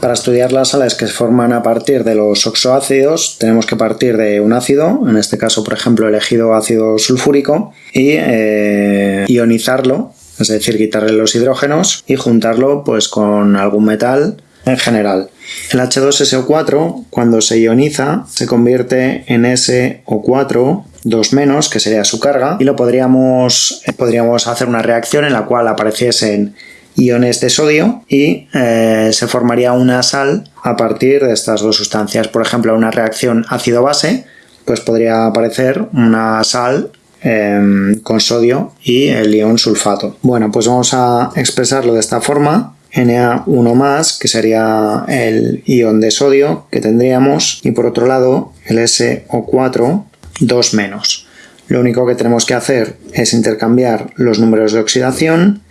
Para estudiar las sales que se forman a partir de los oxoácidos, tenemos que partir de un ácido, en este caso, por ejemplo, elegido ácido sulfúrico, y eh, ionizarlo, es decir, quitarle los hidrógenos y juntarlo pues, con algún metal en general. El H2SO4, cuando se ioniza, se convierte en SO4 2 menos, que sería su carga, y lo podríamos, podríamos hacer una reacción en la cual apareciesen iones de sodio y eh, se formaría una sal a partir de estas dos sustancias. Por ejemplo, una reacción ácido-base, pues podría aparecer una sal em, con sodio y el ion sulfato. Bueno, pues vamos a expresarlo de esta forma. Na1 más, que sería el ion de sodio que tendríamos, y por otro lado el SO4 2 menos. Lo único que tenemos que hacer es intercambiar los números de oxidación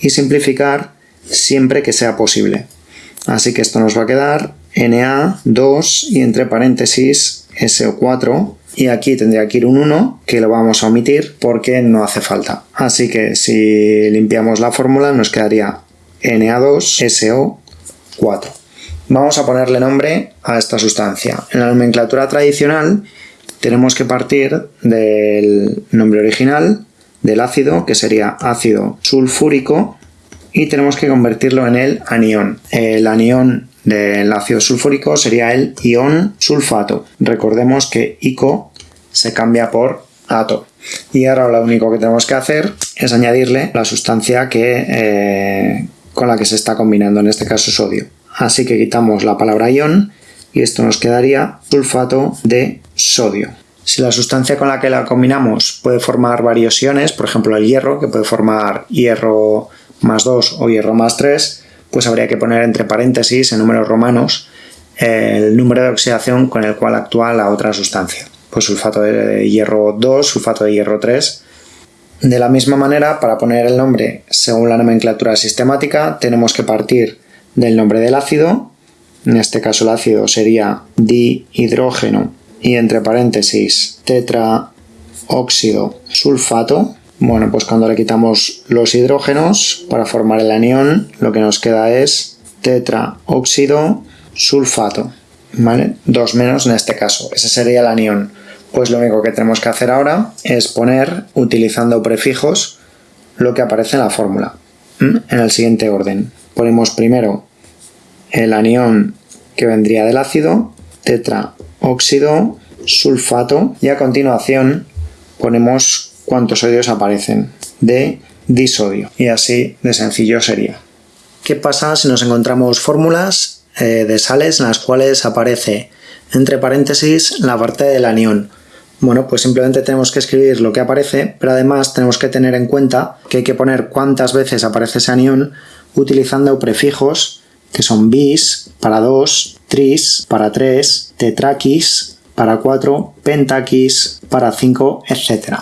y simplificar siempre que sea posible. Así que esto nos va a quedar Na2 y entre paréntesis SO4 y aquí tendría que ir un 1 que lo vamos a omitir porque no hace falta. Así que si limpiamos la fórmula nos quedaría Na2SO4. Vamos a ponerle nombre a esta sustancia. En la nomenclatura tradicional tenemos que partir del nombre original del ácido, que sería ácido sulfúrico, y tenemos que convertirlo en el anión. El anión del ácido sulfúrico sería el ion sulfato. Recordemos que ico se cambia por ato. Y ahora lo único que tenemos que hacer es añadirle la sustancia que, eh, con la que se está combinando, en este caso sodio. Así que quitamos la palabra ion y esto nos quedaría sulfato de sodio. Si la sustancia con la que la combinamos puede formar varios iones, por ejemplo el hierro, que puede formar hierro más 2 o hierro más 3, pues habría que poner entre paréntesis en números romanos el número de oxidación con el cual actúa la otra sustancia. Pues sulfato de hierro 2, sulfato de hierro 3. De la misma manera, para poner el nombre según la nomenclatura sistemática, tenemos que partir del nombre del ácido, en este caso el ácido sería dihidrógeno y entre paréntesis tetraóxido sulfato. Bueno, pues cuando le quitamos los hidrógenos para formar el anión, lo que nos queda es tetraóxido sulfato. ¿Vale? Dos menos en este caso. Ese sería el anión. Pues lo único que tenemos que hacer ahora es poner, utilizando prefijos, lo que aparece en la fórmula. En el siguiente orden. Ponemos primero el anión que vendría del ácido, tetraóxido, sulfato y a continuación ponemos cuántos sodios aparecen de disodio y así de sencillo sería. ¿Qué pasa si nos encontramos fórmulas eh, de sales en las cuales aparece entre paréntesis la parte del anión? Bueno, pues simplemente tenemos que escribir lo que aparece, pero además tenemos que tener en cuenta que hay que poner cuántas veces aparece ese anión utilizando prefijos que son bis para 2, tris para 3, tetraquis para 4, pentaquis para 5, etc.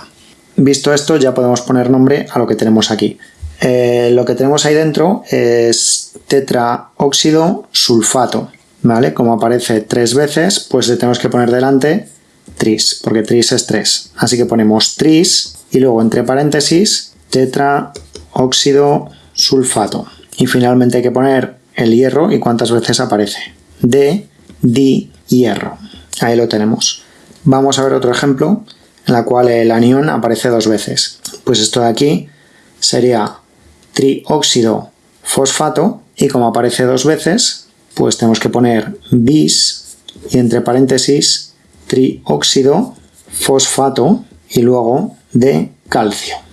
Visto esto ya podemos poner nombre a lo que tenemos aquí. Eh, lo que tenemos ahí dentro es tetraóxido sulfato, ¿vale? Como aparece tres veces, pues le tenemos que poner delante tris, porque tris es 3. Así que ponemos tris y luego entre paréntesis tetraóxido sulfato. Y finalmente hay que poner el hierro y cuántas veces aparece. De, di, hierro. Ahí lo tenemos. Vamos a ver otro ejemplo en la cual el anión aparece dos veces. Pues esto de aquí sería trióxido fosfato y como aparece dos veces, pues tenemos que poner bis y entre paréntesis trióxido fosfato y luego de calcio.